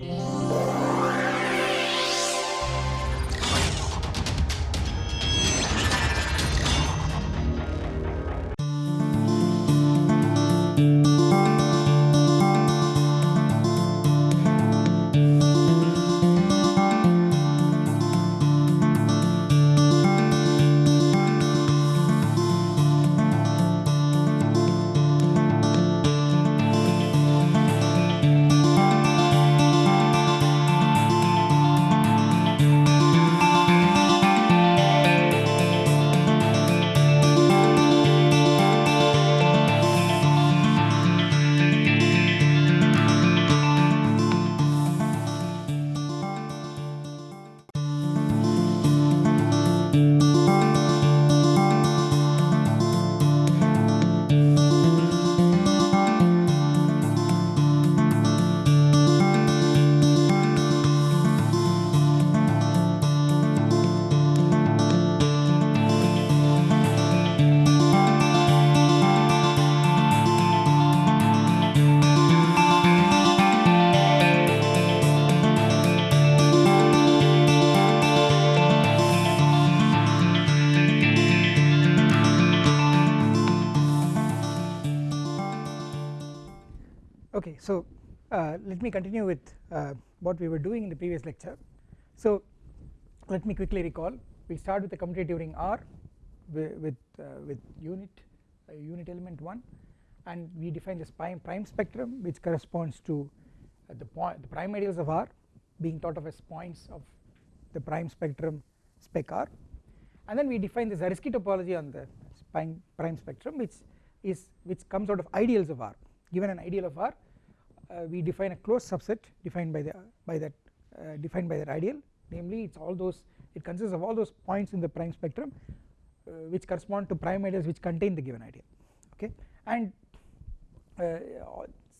Yeah. Let me continue with uh, what we were doing in the previous lecture. So let me quickly recall. We start with the commutative ring R with with, uh, with unit unit element 1 and we define this prime, prime spectrum which corresponds to the point the prime ideals of R being thought of as points of the prime spectrum spec R. And then we define the Zariski topology on the prime, prime spectrum which is which comes out of ideals of R given an ideal of R. uh, we define a closed subset defined by the by that uh, defined by that ideal. Namely it's all those it consists of all those points in the prime spectrum uh, which correspond to prime ideals which contain the given ideal. Okay? And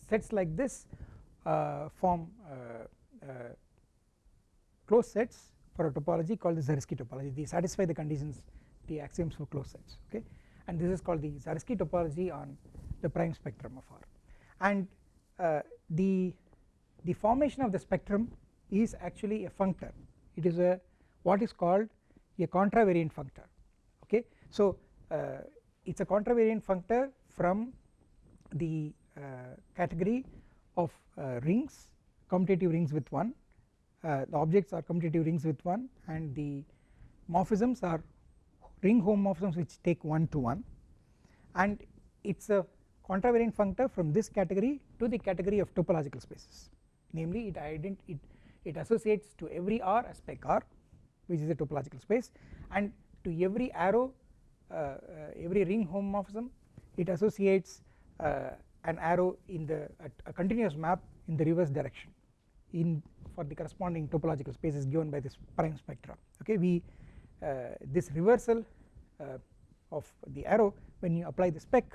sets like this form closed sets for a topology called the Zariski topology. They satisfy the conditions the axioms for closed sets. Okay? And this is called the Zariski topology on the prime spectrum of R. And uh, the the formation of the spectrum is actually a functor. It is a what is called a contravariant functor okay? So uh, it's a contravariant functor from the uh, category of uh, rings commutative rings with 1 uh, the objects are commutative rings with 1 and the morphisms are ring homomorphisms which take 1 to 1 and it's a contravariant functor from this category to the category of topological spaces. Namely it ident it, it associates to every R spec R which is a topological space and to every arrow uh, uh, every ring homomorphism it associates uh, an arrow in the a, continuous map in the reverse direction in for the corresponding topological spaces given by this prime spectra. Okay we uh, this reversal uh, of the arrow when you apply the spec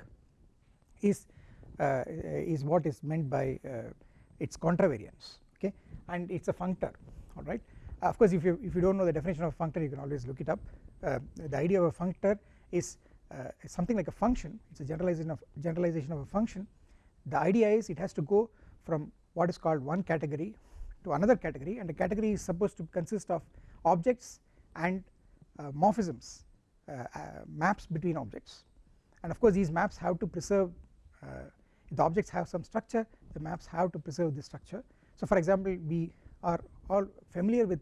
is is what is meant by uh, its contravariance okay? And it's a functor alright of course if you if you don't know the definition of functor you can always look it up. Uh, the idea of a functor is something like a function. It's a generalization of generalization of a function. The idea is it has to go from what is called one category to another category and the category is supposed to consist of objects and uh, morphisms uh, uh, maps between objects. And of course these maps have to preserve uh, the objects have some structure the maps have to preserve this structure. So for example we are all familiar with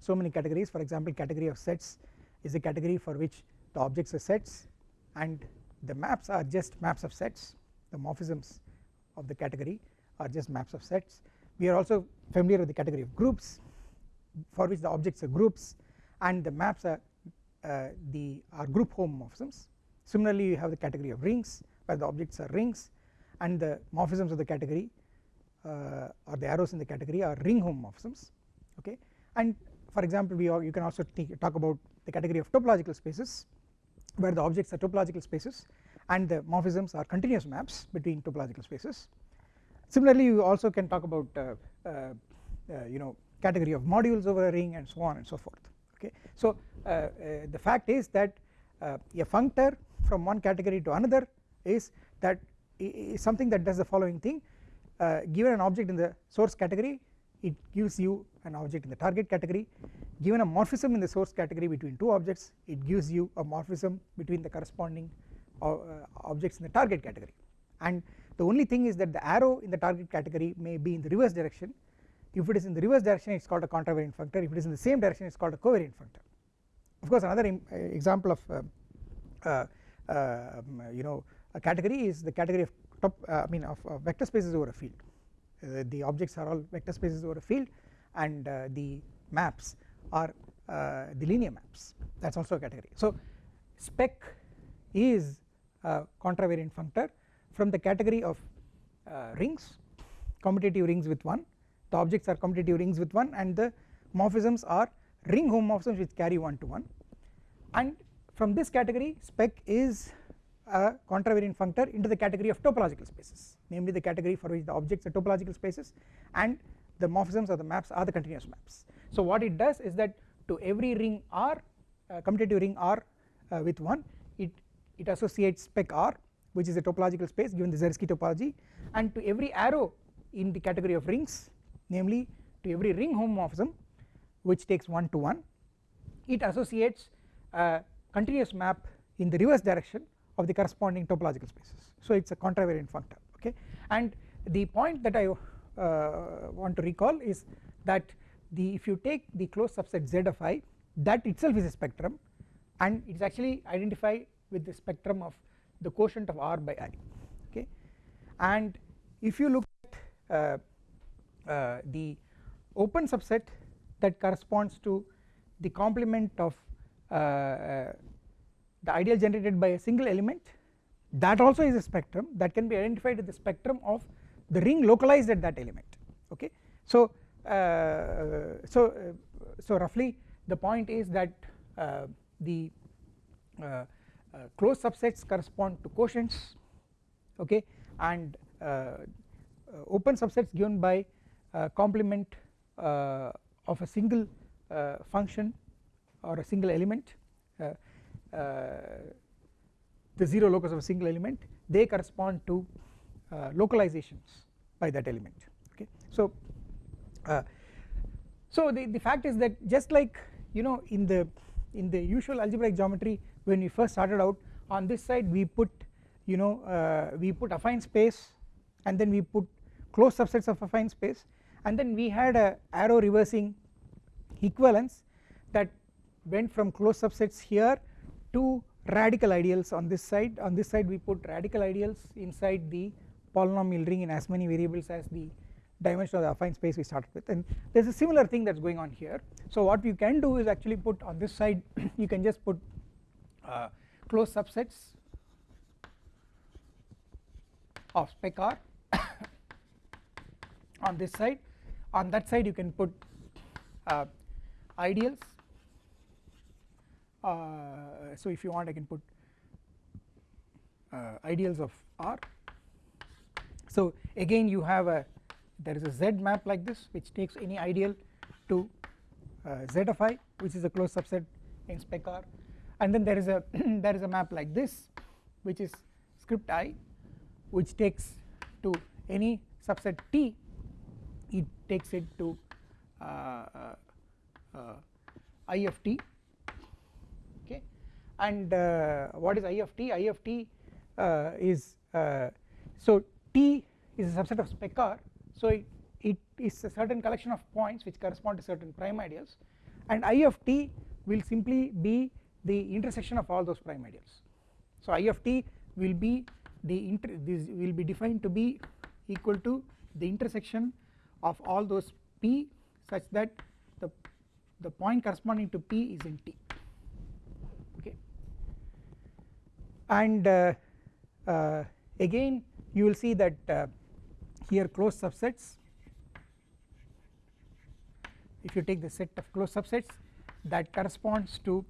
so many categories. For example category of sets is a category for which the objects are sets and the maps are just maps of sets. The morphisms of the category are just maps of sets. We are also familiar with the category of groups for which the objects are groups and the maps are uh, the are group homomorphisms. Similarly you have the category of rings where the objects are rings and the morphisms of the category uh, or the arrows in the category are ring homomorphisms okay? And for example we you can also talk about the category of topological spaces where the objects are topological spaces and the morphisms are continuous maps between topological spaces. Similarly you also can talk about uh, uh, uh you know category of modules over a ring and so on and so forth okay? So uh, uh, the fact is that a functor from one category to another is that is something that does the following thing. Uh, given an object in the source category it gives you an object in the target category. Given a morphism in the source category between two objects it gives you a morphism between the corresponding uh, objects in the target category. And the only thing is that the arrow in the target category may be in the reverse direction. If it is in the reverse direction it is called a contravariant functor. If it is in the same direction it is called a covariant functor. Of course another uh, example of uh, uh, um, you know a category is the category of top uh, I mean of vector spaces over a field. Uh, the objects are all vector spaces over a field and uh, the maps are the linear maps. That is also a category. So spec is a contravariant functor from the category of rings commutative rings with 1 the objects are commutative rings with 1 and the morphisms are ring homomorphisms which carry 1 to 1 and from this category spec is a contravariant functor into the category of topological spaces namely the category for which the objects are topological spaces and the morphisms or the maps are the continuous maps. So what it does is that to every ring R uh, commutative ring R uh, with 1 it, it associates spec R which is a topological space given the Zariski topology and to every arrow in the category of rings namely to every ring homomorphism which takes 1 to 1 it associates a continuous map in the reverse direction of the corresponding topological spaces. So it is a contravariant functor okay? And the point that I uh, want to recall is that the if you take the closed subset Z of i that itself is a spectrum and it is actually identified with the spectrum of the quotient of r by i okay? And if you look at uh, uh, the open subset that corresponds to the complement of uh, uh, the ideal generated by a single element that also is a spectrum that can be identified with the spectrum of the ring localized at that element okay? So uh, so uh, so roughly the point is that uh, the closed subsets correspond to quotients okay? And open subsets given by complement of a single function or a single element uh, uh, the 0 locus of a single element they correspond to uh, localizations by that element okay. So so the, the fact is that just like you know in the in the usual algebraic geometry when we first started out on this side we put you know uh, we put affine space and then we put closed subsets of affine space and then we had a arrow reversing equivalence that went from closed subsets here to radical ideals on this side. On this side we put radical ideals inside the polynomial ring in as many variables as the dimension of the affine space we started with. And there is a similar thing that is going on here. So what you can do is actually put on this side you can just put uh, closed subsets of spec R on this side. On that side you can put uh, ideals so if you want I can put uh, ideals of R. So again you have a there is a Z map like this which takes any ideal to uh, Z of i which is a closed subset in spec R. And then there is a there is a map like this which is script i which takes to any subset T. It takes it to uh, uh, uh, I of t and uh, what is I of t? I of t uh, is uh, so t is a subset of spec r. So it, it is a certain collection of points which correspond to certain prime ideals. And I of t will simply be the intersection of all those prime ideals. So I of t will be the inter this will be defined to be equal to the intersection of all those p such that the the point corresponding to p is in t okay and uh, uh, again you will see that uh, here closed subsets. If you take the set of closed subsets that corresponds to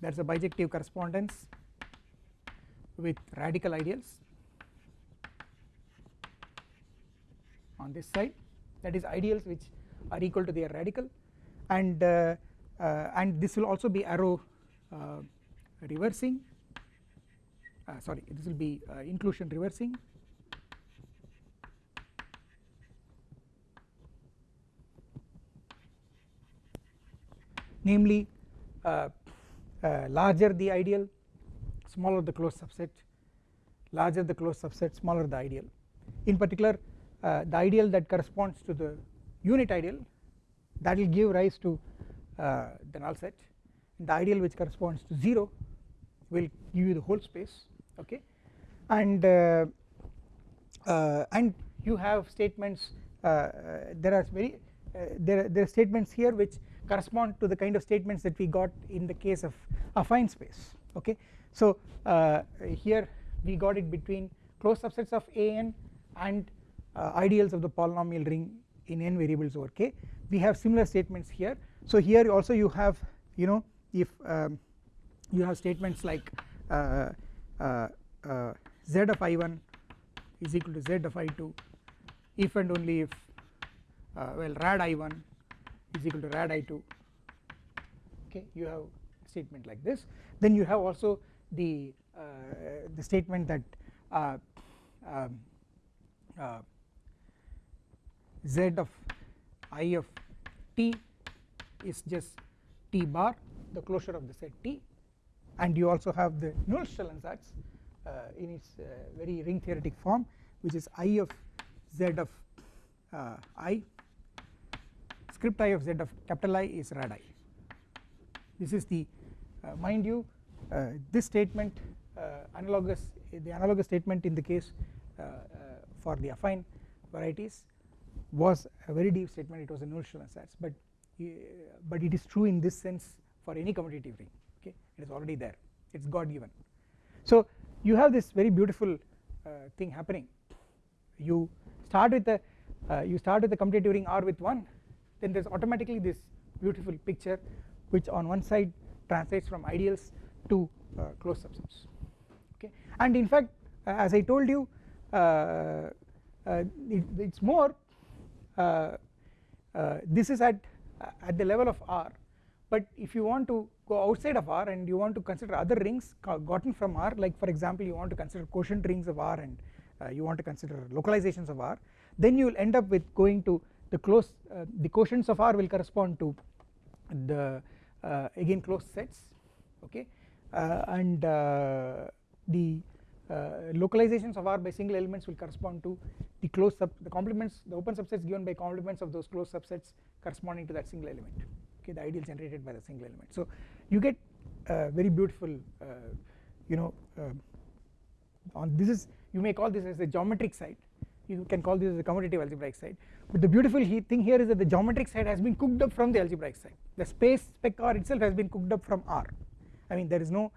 there is a bijective correspondence with radical ideals on this side. That is ideals which are equal to their radical. And uh, uh, and this will also be arrow uh, reversing sorry this will be uh, inclusion reversing. Namely uh, uh, larger the ideal smaller the closed subset larger the closed subset smaller the ideal. In particular uh, the ideal that corresponds to the unit ideal that will give rise to uh, the null set. The ideal which corresponds to 0 will give you the whole space okay? And uh, uh, and you have statements uh, there are very there, there are statements here which correspond to the kind of statements that we got in the case of affine space. Okay? So here we got it between closed subsets of an and uh, ideals of the polynomial ring in n variables over k. We have similar statements here. So here also you have you know if um, you have statements like uh, z of i1 is equal to z of i2 if and only if uh, well rad i1 is equal to rad i2 okay you have statement like this. Then you have also the uh, the statement that uh, um, z of i of t is just t bar the closure of the set T and you also have the Nullstellensatz uh, in its uh, very ring theoretic form which is I of Z of uh, I. Script I of Z of capital I is rad I. This is the uh, mind you uh, this statement uh, analogous the analogous statement in the case for the affine varieties was a very deep statement. It was a Nullstellensatz but but it is true in this sense for any commutative ring okay it is already there. It is God given. So you have this very beautiful uh, thing happening. You start with the uh, you start with the commutative ring R with 1 then there is automatically this beautiful picture which on one side translates from ideals to uh, closed subsets okay and in fact uh, as I told you uh, uh, it, it is more this is at at the level of R but if you want to go outside of R and you want to consider other rings gotten from R like for example you want to consider quotient rings of R and uh, you want to consider localizations of R then you will end up with going to the close uh, the quotients of R will correspond to the uh, again closed sets okay? Uh, and uh, the uh, localizations of R by single elements will correspond to the closed sub the complements the open subsets given by complements of those closed subsets corresponding to that single element okay the ideal generated by the single element. So you get uh, very beautiful uh, you know uh, on this is you may call this as the geometric side. You can call this as the commutative algebraic side. But the beautiful he thing here is that the geometric side has been cooked up from the algebraic side. The space spec R itself has been cooked up from R. I mean there is no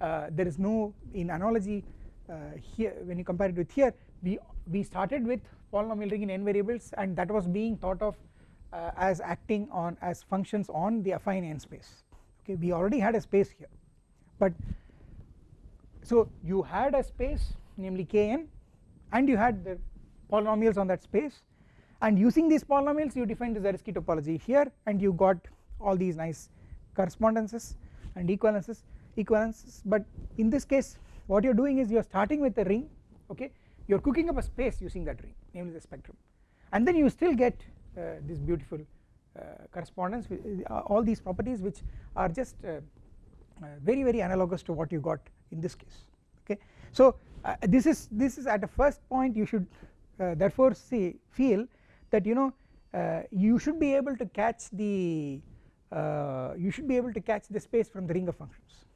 uh, there is no in analogy uh, here when you compare it with here we we started with polynomial ring in n variables and that was being thought of uh, as acting on as functions on the affine n space. Okay we already had a space here but so you had a space namely kn and you had the polynomials on that space. And using these polynomials you defined the Zariski topology here and you got all these nice correspondences and equivalences equivalences. But in this case what you are doing is you are starting with a ring okay? You are cooking up a space using that ring namely the spectrum. And then you still get Uh, this beautiful uh, correspondence uh, all these properties which are just uh, uh, very very analogous to what you got in this case okay? So this is this is at a first point you should therefore see feel that you know you should be able to catch the you should be able to catch the space from the ring of functions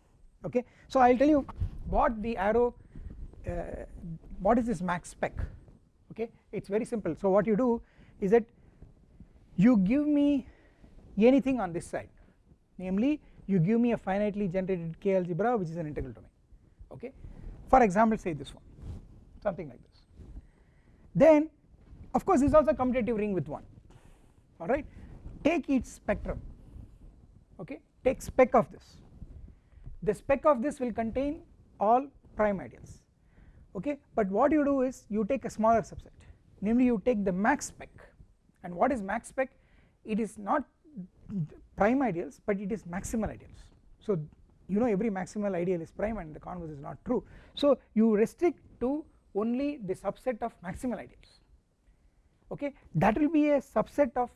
okay? So I will tell you what the arrow uh, what is this max spec okay? It is very simple. So what you do is that you give me anything on this side. Namely you give me a finitely generated k algebra which is an integral domain. Okay? For example say this one. Something like this. Then of course this is also a commutative ring with 1 alright? Take its spectrum. Okay? Take spec of this. The spec of this will contain all prime ideals okay? But what you do is you take a smaller subset. Namely you take the max spec and what is max spec? It is not prime ideals but it is maximal ideals. So you know every maximal ideal is prime and the converse is not true. So you restrict to only the subset of maximal ideals. Okay? That will be a subset of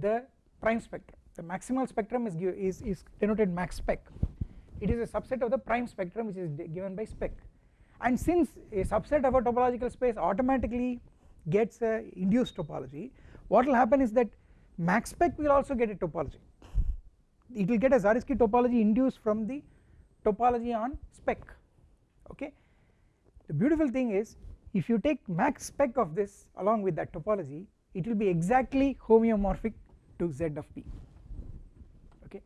the prime spectrum. The maximal spectrum is, is, is denoted max spec. It is a subset of the prime spectrum which is given by spec. And since a subset of a topological space automatically gets a induced topology what will happen is that max spec will also get a topology. It will get a Zariski topology induced from the topology on spec okay? The beautiful thing is if you take max spec of this along with that topology it will be exactly homeomorphic to z of p okay?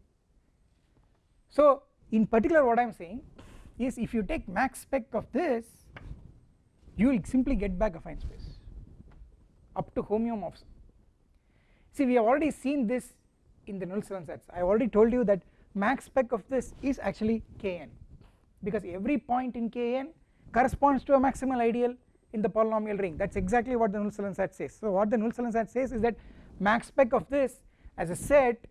So in particular what I am saying is if you take max spec of this you will simply get back affine space up to homeomorphism see we have already seen this in the Nullstellensatz. I already told you that max spec of this is actually kn because every point in kn corresponds to a maximal ideal in the polynomial ring. That is exactly what the Nullstellensatz says. So what the Nullstellensatz says is that max spec of this as a set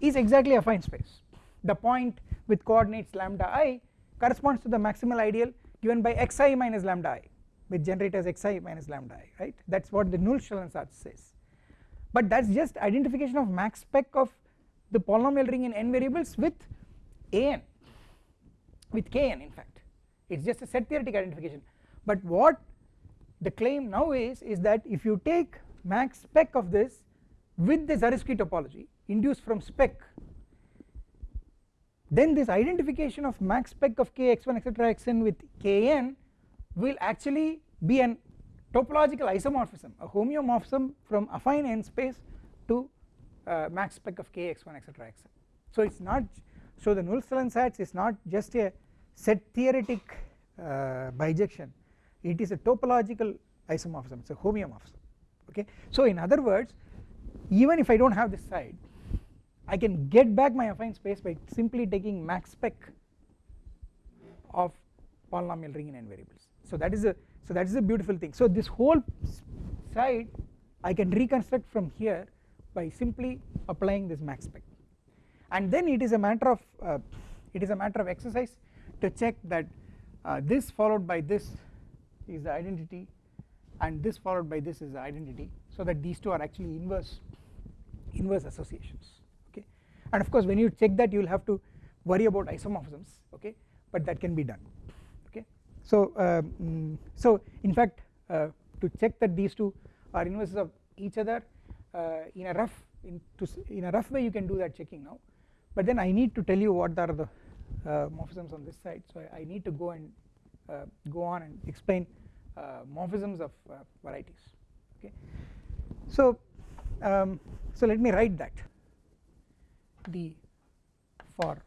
is exactly a affine space. The point with coordinates lambda i corresponds to the maximal ideal given by xi minus lambda i which generates xi minus lambda i right? That is what the Nullstellensatz says but that is just identification of max spec of the polynomial ring in n variables with an with kn in fact. It is just a set theoretic identification. But what the claim now is is that if you take max spec of this with the Zariski topology induced from spec then this identification of max spec of k x1 etc xn with kn will actually be an topological isomorphism a homeomorphism from affine n space to uh, max spec of k x1 etc xn so it is not so the Nullstellensatz sets is not just a set theoretic uh, bijection. It is a topological isomorphism. It is a homeomorphism. Okay? So in other words even if I do not have this side I can get back my affine space by simply taking max spec of polynomial ring in n variables. So that is a so that is a beautiful thing. So this whole side I can reconstruct from here by simply applying this max spec. And then it is a matter of uh, it is a matter of exercise to check that uh, this followed by this is the identity and this followed by this is the identity so that these two are actually inverse inverse associations okay? And of course when you check that you will have to worry about isomorphisms okay? But that can be done so um, so in fact uh, to check that these two are inverses of each other uh, in a rough in, in a rough way you can do that checking now. But then I need to tell you what are the uh, morphisms on this side. So I, I need to go and go on and explain morphisms of varieties. Okay. So um, so let me write that. The for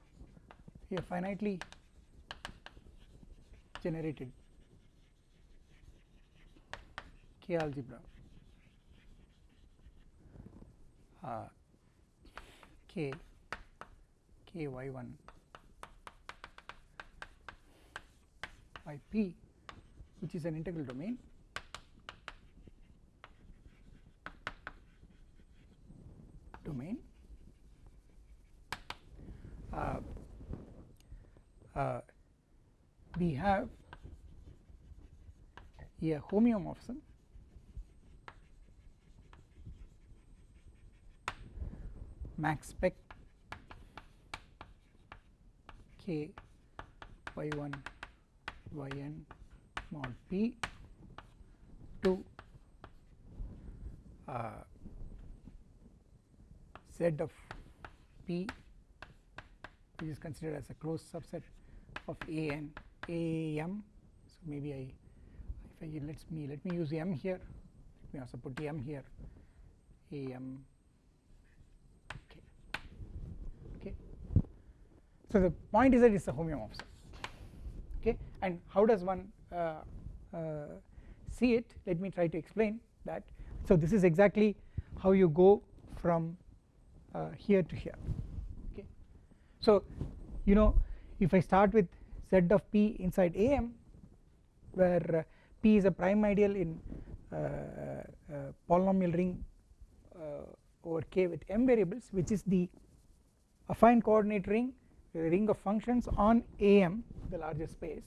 a finitely generated. K algebra. Uh, K. K y 1 by P which is an integral domain. Domain uh, uh, we have a homeomorphism max spec k y1 yn mod p to uh, z of p which is considered as a closed subset of A and AM. So maybe I if I let me let me use M here. Let me also put M here. AM. Okay. Okay. So the point is that it's a homeomorphism. Okay. And how does one uh, uh, see it? Let me try to explain that. So this is exactly how you go from uh, here to here. Okay. So you know if I start with z of p inside AM where uh, p is a prime ideal in uh, uh, polynomial ring over k with m variables which is the affine coordinate ring the ring of functions on AM the larger space.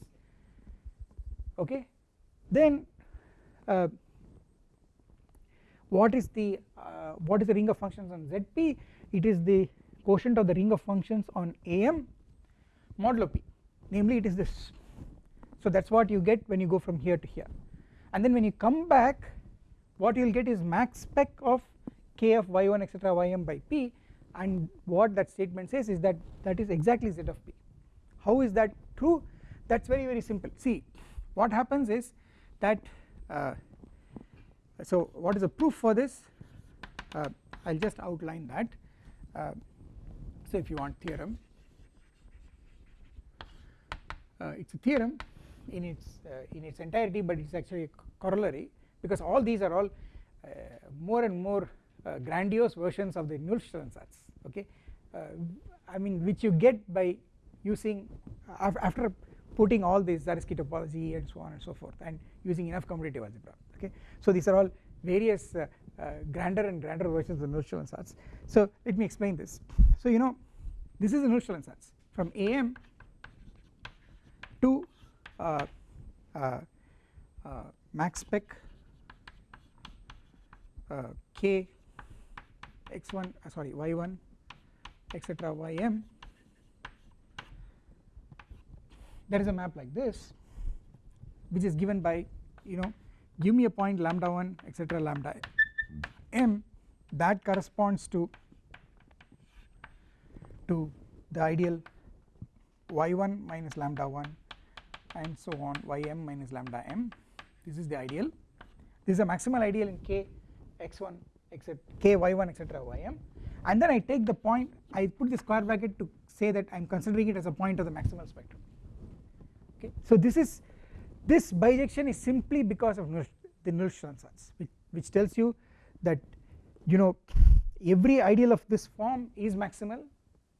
Okay? Then uh, what is the uh, what is the ring of functions on ZP it is the quotient of the ring of functions on am modulo p namely it is this. So that is what you get when you go from here to here. And then when you come back what you will get is max spec of k of y1 etc ym by p. And what that statement says is that that is exactly z of p. How is that true? That is very very simple. See what happens is that uh, so what is the proof for this? Uh, I will just outline that. Uh, so if you want theorem uh, it is a theorem in its uh, in its entirety but it is actually a corollary because all these are all uh, more and more grandiose versions of the Nullstellensatz okay? I mean which you get by using after putting all this Zariski topology and so on and so forth and using enough commutative algebra okay? So these are all various uh, uh, grander and grander versions of the Nullstellensatz so let me explain this. So you know this is the Nullstellensatz from am to uh, uh, uh max spec uh, k x1 sorry y1 etc ym there is a map like this which is given by you know give me a point lambda 1 etc lambda m. That corresponds to to the ideal y1 minus lambda 1 and so on ym minus lambda m. This is the ideal. This is a maximal ideal in k x1 except k y1 etc ym. And then I take the point I put the square bracket to say that I am considering it as a point of the maximal spectrum. Okay? So this is this bijection is simply because of the Nullstellensatz which, which tells you that you know every ideal of this form is maximal.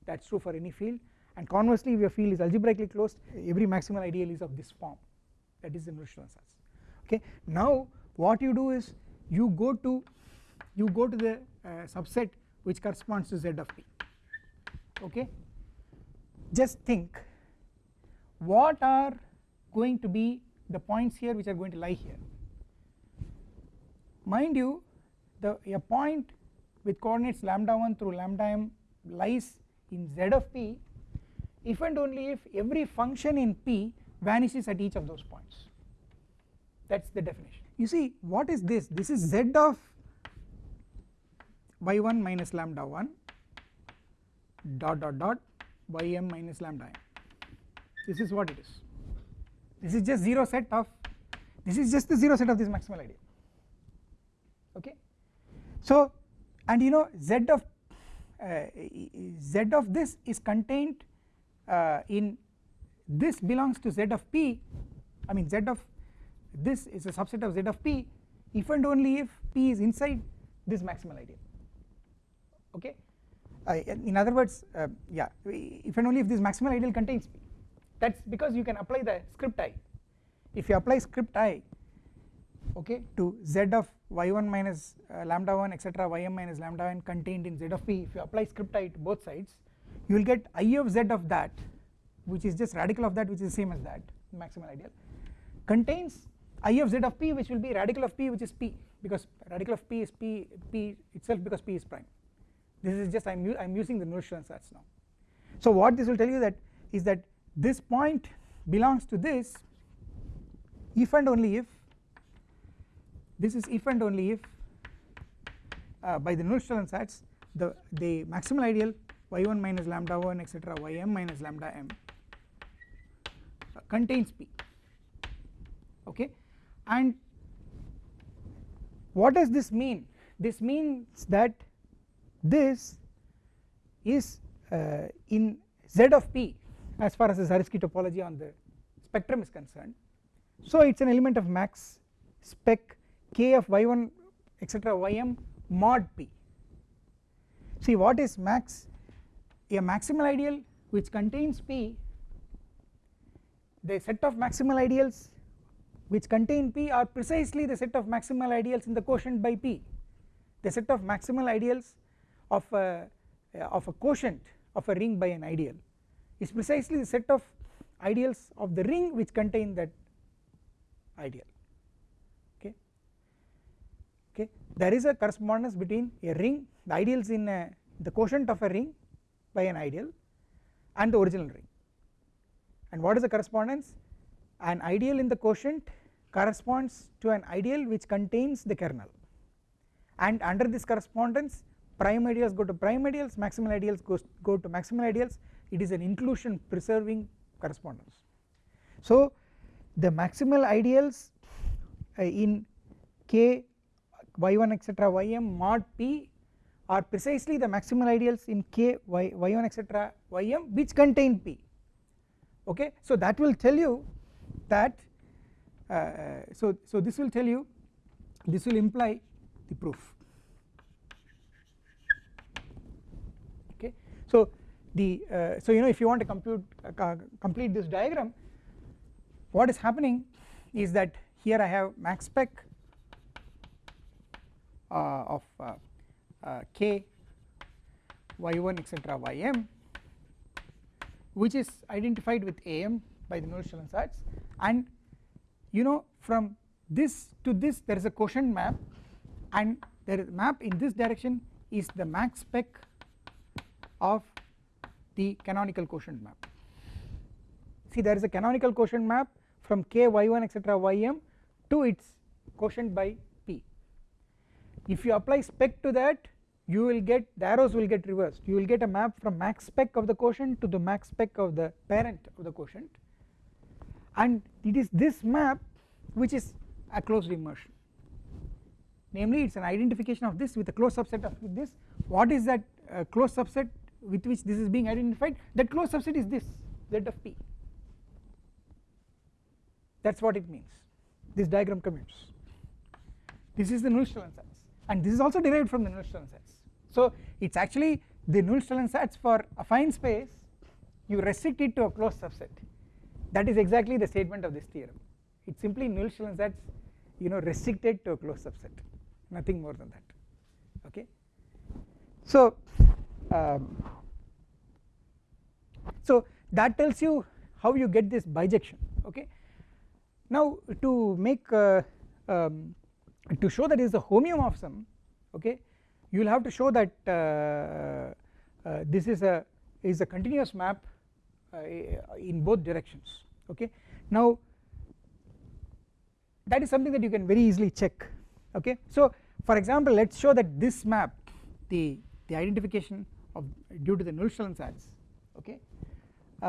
That is true for any field and conversely if your field is algebraically closed every maximal ideal is of this form that is the Nullstellensatz okay? Now what you do is you go to you go to the uh, subset which corresponds to z of p okay? Just think what are going to be the points here which are going to lie here? Mind you the a point with coordinates lambda 1 through lambda m lies in z of p if and only if every function in p vanishes at each of those points. That is the definition. You see what is this? This is z of y1 minus lambda 1 dot dot dot ym minus lambda m. This is what it is. This is just 0 set of this is just the 0 set of this maximal ideal okay? So and you know z of uh, z of this is contained in this belongs to z of p I mean z of this is a subset of z of p if and only if p is inside this maximal ideal. Okay? Uh, in other words uh, yeah if and only if this maximal ideal contains p. That is because you can apply the script i. If you apply script i okay to z of y1 minus uh, lambda 1 etc ym minus lambda n contained in z of p if you apply script i to both sides you will get i of z of that which is just radical of that which is same as that maximal ideal contains i of z of p which will be radical of p which is p because radical of p is p p itself because p is prime. This is just I am I am using the Nullstellensatz now. So what this will tell you that is that this point belongs to this if and only if this is if and only if uh, by the Nullstellensatz the the maximal ideal y1 minus lambda 1 etc ym minus lambda m. Uh, contains p. Okay? And what does this mean? This means that this is uh, in z of p as far as the Zariski topology on the spectrum is concerned. So it is an element of max spec k of y1 etc ym mod p. See what is max a maximal ideal which contains p the set of maximal ideals which contain p are precisely the set of maximal ideals in the quotient by p. The set of maximal ideals of a of a quotient of a ring by an ideal is precisely the set of ideals of the ring which contain that ideal. Okay? Okay? There is a correspondence between a ring the ideals in a, the quotient of a ring by an ideal and the original ring. And what is the correspondence? An ideal in the quotient corresponds to an ideal which contains the kernel. And under this correspondence prime ideals go to prime ideals maximal ideals goes go to maximal ideals. It is an inclusion preserving correspondence. So the maximal ideals uh, in k y1 etc ym mod p are precisely the maximal ideals in k y y1 etc ym which contain p. Okay? So that will tell you that uh, so so this will tell you this will imply the proof. Okay? So the uh, so you know if you want to compute uh, complete this diagram what is happening is that here I have max spec uh, of uh, k y1 etc ym which is identified with am by the Nullstellensatz and you know from this to this there is a quotient map. And there is map in this direction is the max spec of the canonical quotient map. See there is a canonical quotient map from k y1 etc ym to its quotient by if you apply spec to that you will get the arrows will get reversed. You will get a map from max spec of the quotient to the max spec of the parent of the quotient. And it is this map which is a closed immersion. Namely it is an identification of this with a closed subset of this. What is that uh, closed subset with which this is being identified? That closed subset is this z of p. That is what it means. This diagram commutes. This is the Nullstellensatz and this is also derived from the Nullstellensatz so it is actually the Nullstellensatz for affine space you restrict it to a closed subset. That is exactly the statement of this theorem. It is simply Nullstellensatz you know restricted to a closed subset. Nothing more than that. Okay? So um, so that tells you how you get this bijection. Okay? Now to make uh, um, to show that is a homeomorphism okay you will have to show that uh, uh, this is a is a continuous map uh, in both directions okay. Now that is something that you can very easily check okay. So for example let us show that this map the the identification of due to the Nullstellensatz okay. Uh,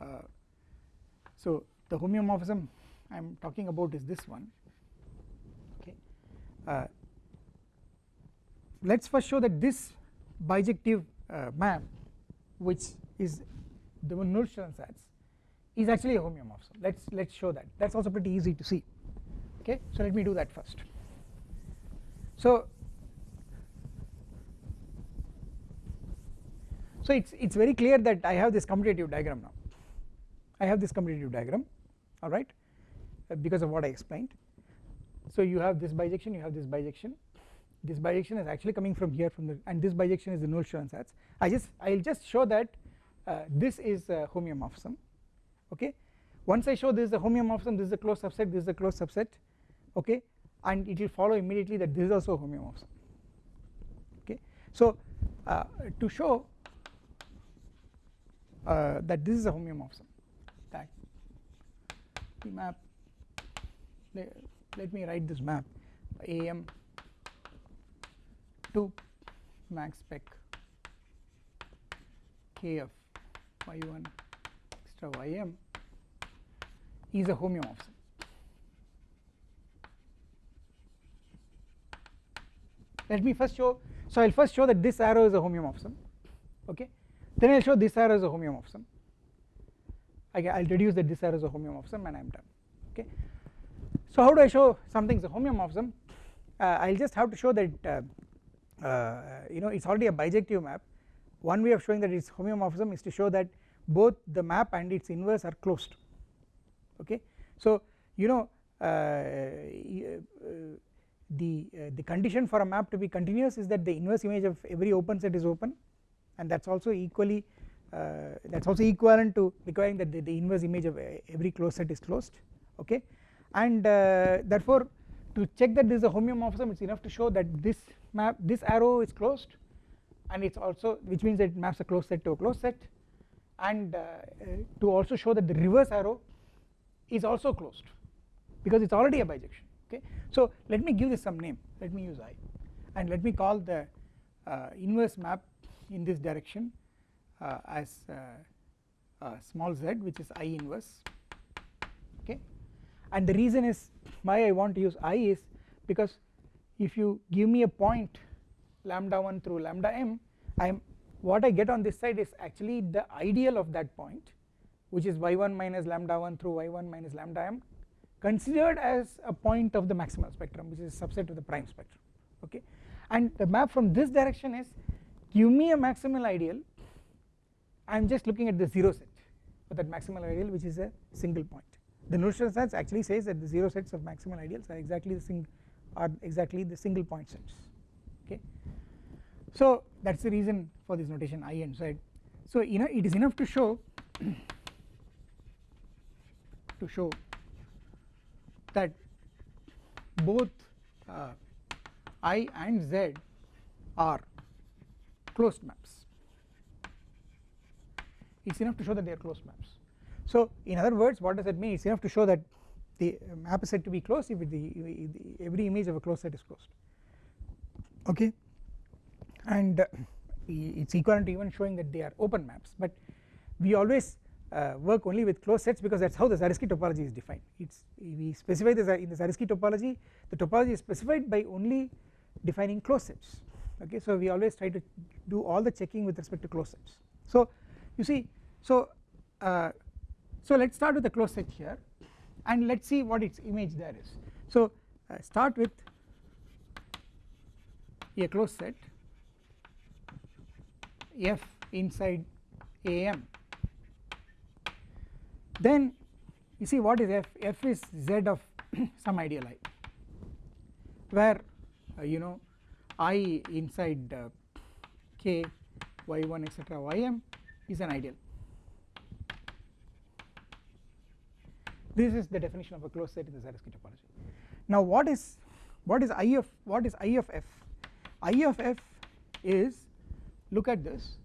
uh, so the homeomorphism I am talking about is this one uh, let us first show that this bijective uh, map which is the Nullstellensatz is actually a homeomorphism. Let us let us show that. That is also pretty easy to see. Okay so let me do that first. So so it's it's very clear that I have this commutative diagram now. I have this commutative diagram alright uh, because of what I explained so you have this bijection you have this bijection. This bijection is actually coming from here from the and this bijection is the null Nullstellensatz I just I will just show that uh, this is a homeomorphism okay? Once I show this is a homeomorphism this is a closed subset this is a closed subset okay? And it will follow immediately that this is also homeomorphism okay? So uh, to show uh, that this is a homeomorphism that the map let, me write this map. Am to max spec. K of y1 extra ym is a homeomorphism let me first show so I will first show that this arrow is a homeomorphism okay? Then I will show this arrow is a homeomorphism I will reduce that this arrow is a homeomorphism and I am done okay so how do I show something is a homeomorphism uh, I will just have to show that uh, uh, you know it is already a bijective map. One way of showing that it is homeomorphism is to show that both the map and its inverse are closed. Okay? So you know uh, uh, the uh, the condition for a map to be continuous is that the inverse image of every open set is open and that is also equally that is also equivalent to requiring that the, the, inverse image of every closed set is closed. Okay and uh, therefore to check that this is a homeomorphism it is enough to show that this map this arrow is closed and it's also which means it maps a closed set to a closed set. And uh, to also show that the reverse arrow is also closed because it's already a bijection okay? So let me give this some name. Let me use i. And let me call the uh, inverse map in this direction uh, as uh, uh, small z which is i inverse and the reason is why I want to use i is because if you give me a point lambda 1 through lambda m I am what I get on this side is actually the ideal of that point which is y1 minus lambda 1 through y1 minus lambda m considered as a point of the maximal spectrum which is a subset of the prime spectrum okay? And the map from this direction is give me a maximal ideal I am just looking at the 0 set for that maximal ideal which is a single point the Nullstellensatz actually says that the 0 sets of maximal ideals are exactly the sing are exactly the single point sets okay? So that is the reason for this notation i and z. So you know it is enough to show to show that both uh, i and z are closed maps. It is enough to show that they are closed maps so in other words what does that mean? It is enough to show that the map is said to be closed if the, the every image of a closed set is closed. Okay? And uh, it is equivalent to even showing that they are open maps. But we always uh, work only with closed sets because that is how the Zariski topology is defined. It's we specify this in the Zariski topology the topology is specified by only defining closed sets. Okay? So we always try to do all the checking with respect to closed sets. So you see so uh, so let us start with the closed set here and let us see what its image there is. So uh, start with a closed set f inside am then you see what is f? F is z of some ideal i where uh, you know i inside uh, k y1 etc ym is an ideal this is the definition of a closed set in the Zariski topology now what is what is i of what is i of f? I of f is look at this.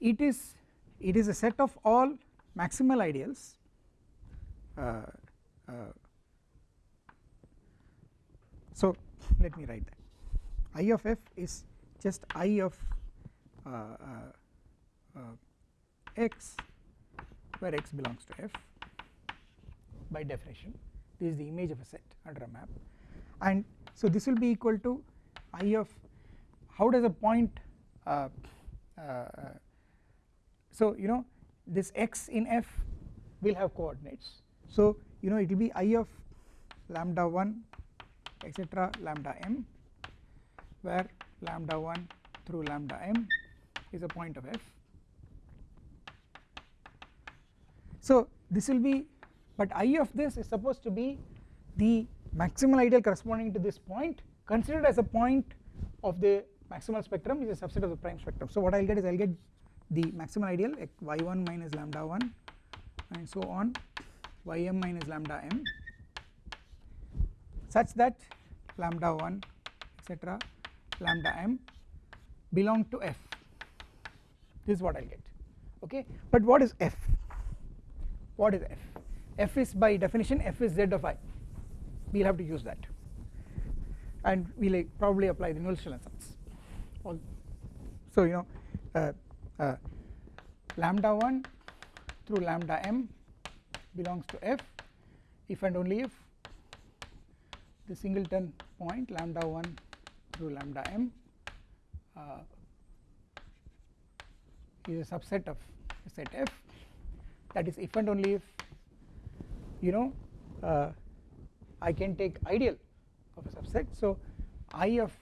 It is it is a set of all maximal ideals uh, uh, so let me write that. I of f is just i of uh, uh, uh x where x belongs to f by definition. This is the image of a set under a map. And so this will be equal to i of how does a point uh, uh, so you know this x in f will have coordinates. So you know it will be i of lambda 1 etc lambda m where lambda 1 through lambda m is a point of f so this will be but i of this is supposed to be the maximal ideal corresponding to this point considered as a point of the maximal spectrum is a subset of the prime spectrum. So what I will get is I will get the maximal ideal y1 minus lambda 1 and so on ym minus lambda m such that lambda 1 etc lambda m belong to f. This is what I will get okay? But what is f what is f? F is by definition f is z of i. We will have to use that. And we will probably apply the Nullstellensatz all so you know uh, uh, lambda 1 through lambda m belongs to f. If and only if the singleton point lambda 1 through lambda m uh, is a subset of set f that is if and only if you know uh, I can take ideal of a subset. So I of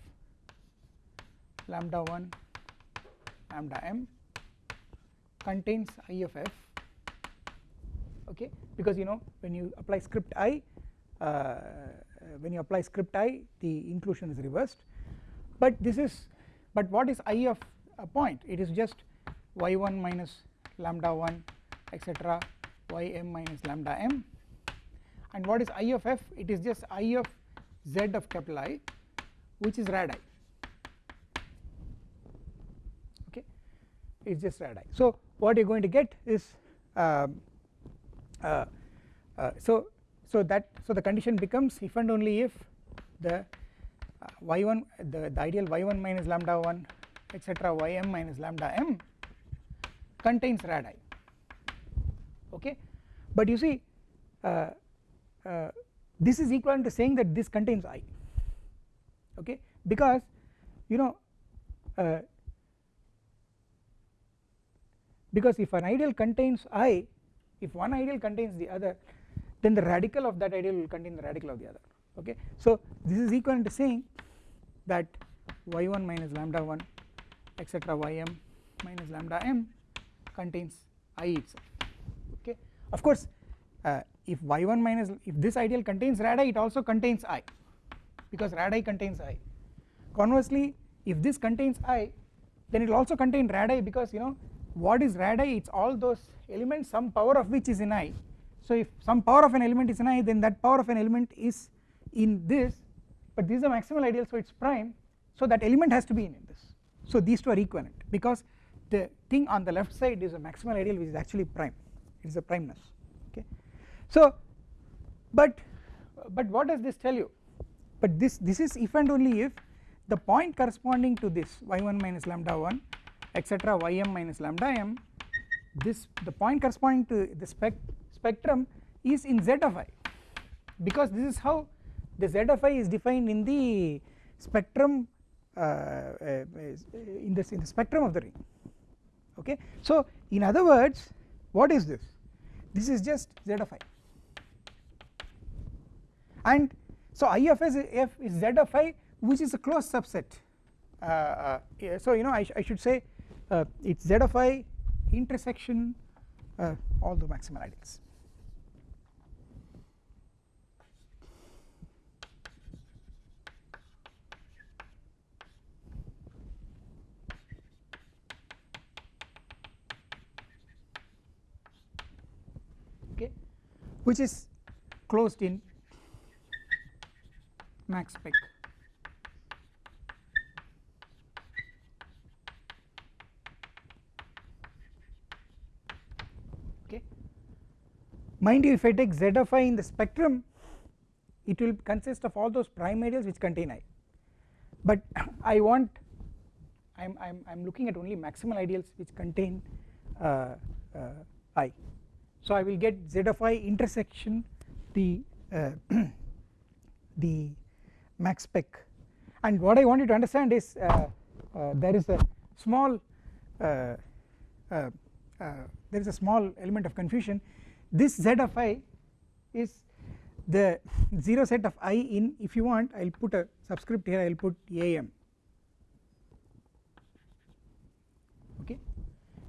lambda 1 lambda m contains i of f okay? Because you know when you apply script i uh, when you apply script i the inclusion is reversed. But this is but what is i of a point? It is just y1 minus lambda 1 etc ym minus lambda m. And what is i of f? It is just i of z of capital I which is rad i. Okay? It is just radii. So what you are going to get is um, uh, uh, so so that so the condition becomes if and only if the uh, y1 the, the ideal y1 minus lambda 1 etc ym minus lambda m contains radii okay? But you see uh, uh, this is equivalent to saying that this contains i. Okay? Because you know uh, because if an ideal contains i if one ideal contains the other then the radical of that ideal will contain the radical of the other. Okay? So this is equivalent to saying that y1 minus lambda 1 etc ym minus lambda m contains i itself of course uh, if y1 minus if this ideal contains radii it also contains i because radii contains i. Conversely if this contains i then it will also contain radii because you know what is radii it's all those elements some power of which is in i. So if some power of an element is in i then that power of an element is in this but this is a maximal ideal so it's prime. So that element has to be in this. So these two are equivalent because the thing on the left side is a maximal ideal which is actually prime is a primeness okay? So but but what does this tell you? But this this is if and only if the point corresponding to this y1 minus lambda 1 etc ym minus lambda m this the point corresponding to the spec spectrum is in z of i. Because this is how the z of i is defined in the spectrum uh, uh, in this in the spectrum of the ring okay? So in other words what is this this is just z of i. And so I of s f is z of i which is a closed subset. Uh, uh, so you know I, sh I should say uh, it's z of i intersection uh, all the maximal ideals which is closed in max spec. Okay. Mind you if I take z of i in the spectrum it will consist of all those prime ideals which contain i. But I want I'm I'm looking at only maximal ideals which contain uh, uh, i so I will get z of i intersection the uh, the max spec. And what I want you to understand is uh, uh, there is a small uh, there is a small element of confusion. This z of i is the 0 set of i in if you want I will put a subscript here I will put am okay?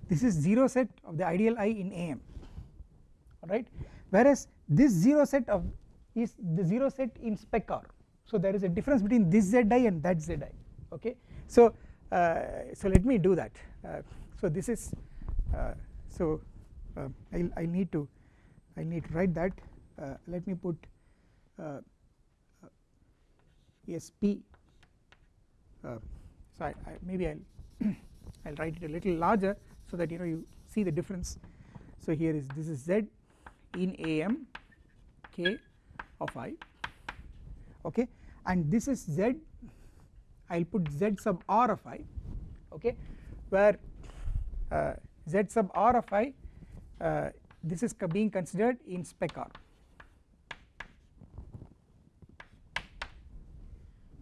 This is 0 set of the ideal i in am alright whereas this 0 set of is the 0 set in spec r. So there is a difference between this zi and that zi okay? So uh, so let me do that. Uh, so this is uh, so uh, I I need to I need to write that. Uh, let me put uh, SP so I, I maybe I'll I'll write it a little larger so that you know you see the difference. So here is this is Z in AM K of I okay? And this is Z I will put Z sub R of I okay? Where uh, Z sub R of I uh, this is being considered in spec R.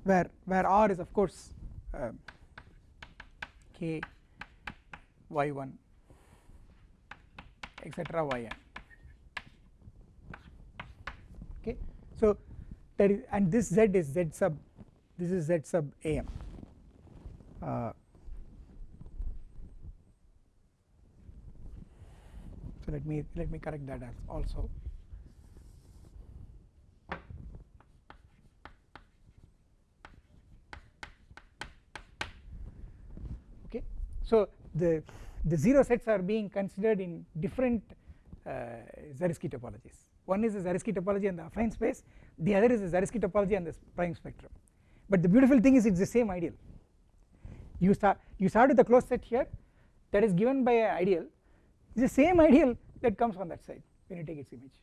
Where where R is of course uh, K y1 etc yn okay so that is and this z is z sub this is z sub am uh, so let me let me correct that as also. Okay. So the the zero sets are being considered in different uh, Zariski topologies one is the Zariski topology and the affine space. The other is the Zariski topology and the prime spectrum. But the beautiful thing is it is the same ideal. You start you start with the closed set here that is given by an ideal. It's the same ideal that comes on that side when you take its image.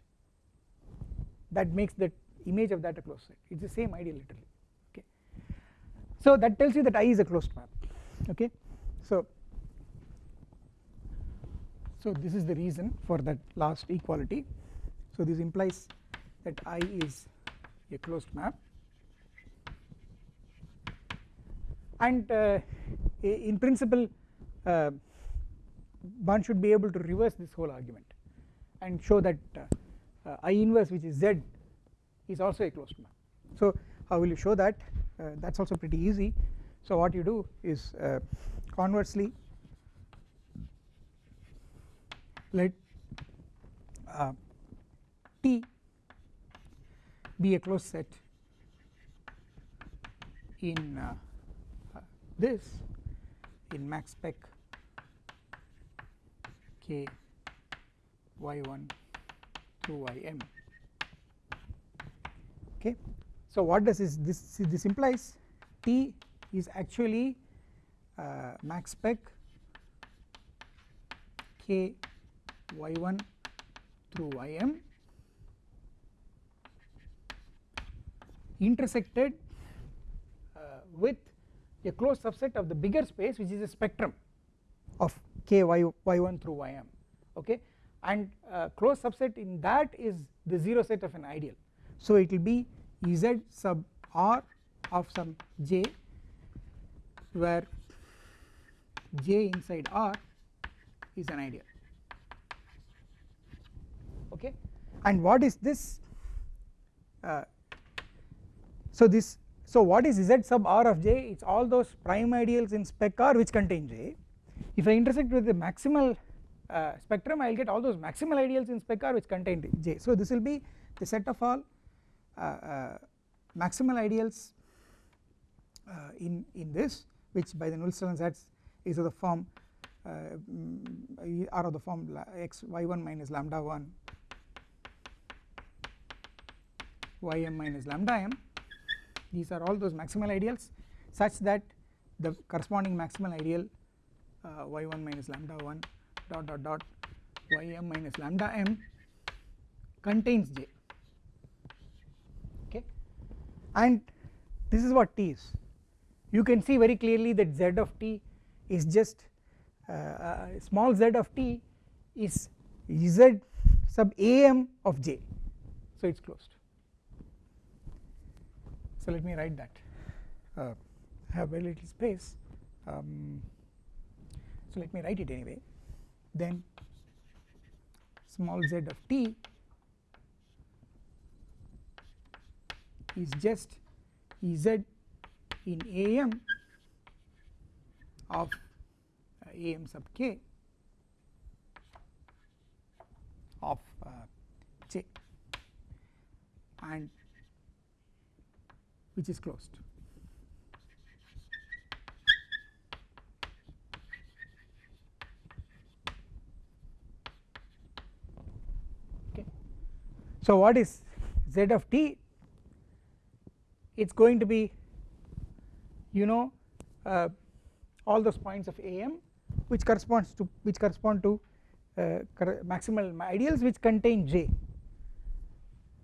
That makes that image of that a closed set. It is the same ideal literally. Okay. So that tells you that I is a closed map okay. So so this is the reason for that last equality so this implies that I is a closed map. And uh, in principle uh, one should be able to reverse this whole argument and show that uh, uh I inverse which is Z is also a closed map. So how will you show that? Uh, that is also pretty easy. So what you do is uh, conversely let T. Be a closed set. In uh, uh, this in max spec k y1 through ym okay so what does this this this implies t is actually uh, max spec k y1 through ym intersected uh, with a closed subset of the bigger space which is a spectrum of k y y1 through ym okay? And uh, closed subset in that is the 0 set of an ideal. So it will be z sub r of some j where j inside r is an ideal okay? And what is this uh, so this so what is z sub r of j? It is all those prime ideals in spec r which contain j. If I intersect with the maximal uh, spectrum I will get all those maximal ideals in spec r which contain j. So this will be the set of all uh, uh, maximal ideals uh, in in this which by the Nullstellensatz is of the form uh, are of the form x y1 minus lambda 1 ym minus lambda m these are all those maximal ideals such that the corresponding maximal ideal uh, y1 minus lambda 1 dot dot dot ym minus lambda m contains j. Okay? And this is what t is. You can see very clearly that z of t is just uh, uh, small z of t is z sub am of j. So it is closed so let me write that. Uh, I have very little space. Um, so let me write it anyway. Then small z of t is just Ez in am of uh, am sub k of uh, j. And which is closed. Okay. So, what is z of t? It is going to be you know uh, all those points of am which corresponds to which correspond to uh, maximal ideals which contain j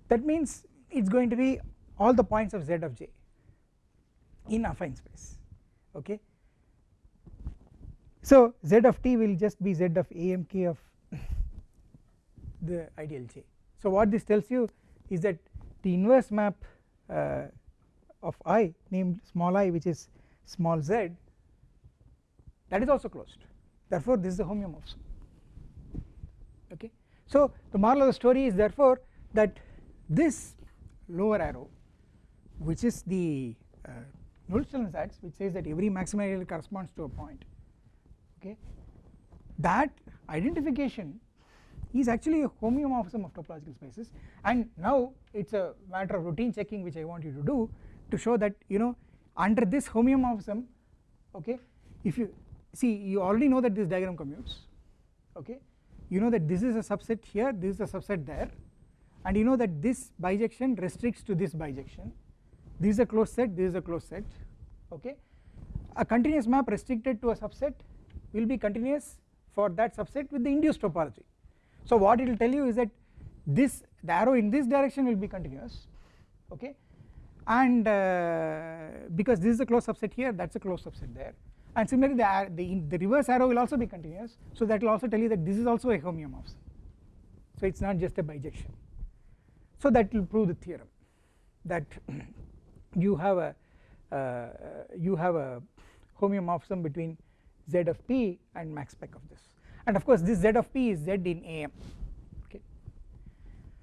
that means it is going to be all the points of z of j in affine space okay? So z of t will just be z of amk of the ideal j. So what this tells you is that the inverse map uh, of i named small i which is small z that is also closed. Therefore this is a homeomorphism okay? So the moral of the story is therefore that this lower arrow which is the uh, sets which says that every maximal ideal corresponds to a point okay? That identification is actually a homeomorphism of topological spaces. And now it is a matter of routine checking which I want you to do to show that you know under this homeomorphism okay if you see you already know that this diagram commutes okay? You know that this is a subset here this is a subset there. And you know that this bijection restricts to this bijection this is a closed set this is a closed set okay? A continuous map restricted to a subset will be continuous for that subset with the induced topology. So what it will tell you is that this the arrow in this direction will be continuous okay? And uh, because this is a closed subset here that is a closed subset there. And similarly the, the, the reverse arrow will also be continuous. So that will also tell you that this is also a homeomorphism. So it is not just a bijection. So that will prove the theorem that you have a uh, you have a homeomorphism between z of p and max spec of this. And of course this z of p is z in am okay.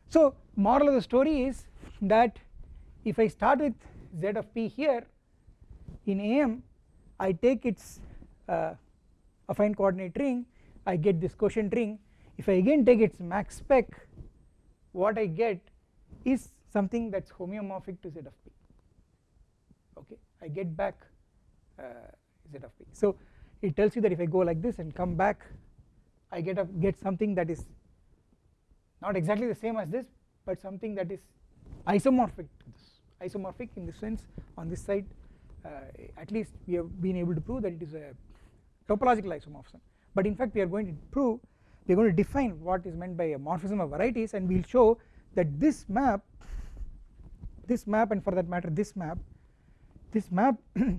So moral of the story is that if I start with z of p here in am I take its uh, affine coordinate ring I get this quotient ring. If I again take its max spec what I get is something that is homeomorphic to z of p okay I get back uh, z of p so it tells you that if I go like this and come back I get a get something that is not exactly the same as this but something that is isomorphic. To this. Isomorphic in the sense on this side uh, at least we have been able to prove that it is a topological isomorphism. But in fact we are going to prove we are going to define what is meant by a morphism of varieties and we will show that this map this map and for that matter this map this map uh,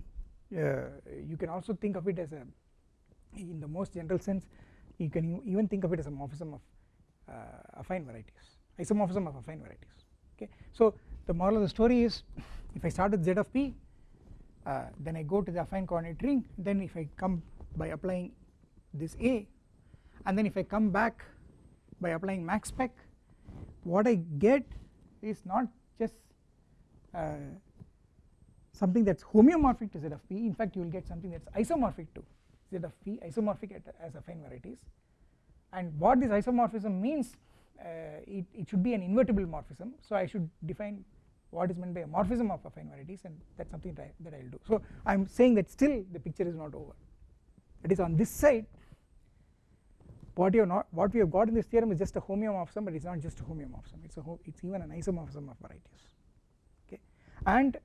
you can also think of it as a in the most general sense you can even think of it as a morphism of uh, affine varieties isomorphism of affine varieties okay? So the moral of the story is if I start with z of p uh, then I go to the affine coordinate ring then if I come by applying this a and then if I come back by applying max spec what I get is not just uh, something that is homeomorphic to z of p in fact you will get something that is isomorphic to z of p isomorphic as affine varieties. And what this isomorphism means uh, it, it should be an invertible morphism. So I should define what is meant by a morphism of affine varieties and that is something that I, that I will do. So I am saying that still the picture is not over. That is on this side what you not what we have got in this theorem is just a homeomorphism but it is not just a homeomorphism. It is a it is even an isomorphism of varieties. Okay? And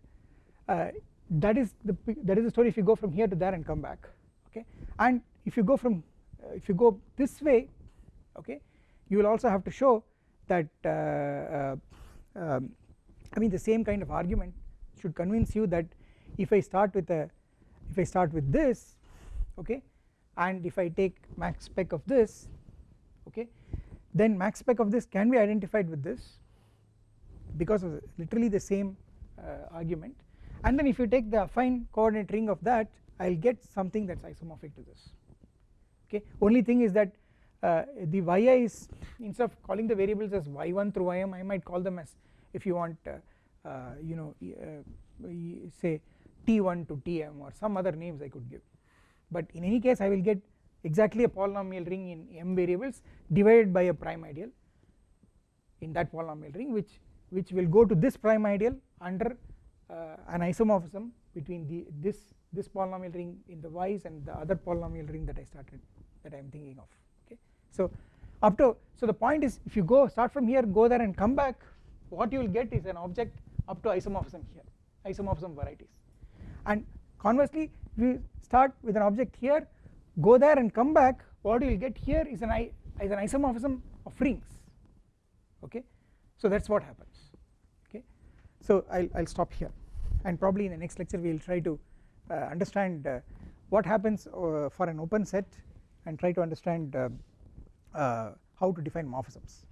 that is the that is the story if you go from here to there and come back okay? And if you go from uh, if you go this way okay you will also have to show that uh, uh um, I mean the same kind of argument should convince you that if I start with a if I start with this okay and if I take max spec of this okay then max spec of this can be identified with this because of literally the same uh, argument and then if you take the affine coordinate ring of that I will get something that is isomorphic to this. Okay? Only thing is that uh, the yi is instead of calling the variables as y1 through ym I might call them as if you want uh, uh, you know uh, say t1 to tm or some other names I could give. But in any case I will get exactly a polynomial ring in m variables divided by a prime ideal in that polynomial ring which which will go to this prime ideal under Uh, an isomorphism between the this this polynomial ring in the y's and the other polynomial ring that I started that I am thinking of okay? So up to so the point is if you go start from here go there and come back what you will get is an object up to isomorphism here isomorphism varieties. And conversely we start with an object here go there and come back what you will get here is an is an isomorphism of rings okay? So that is what happens okay? So I will stop here and probably in the next lecture we will try to uh, understand uh, what happens uh, for an open set and try to understand uh, uh, how to define morphisms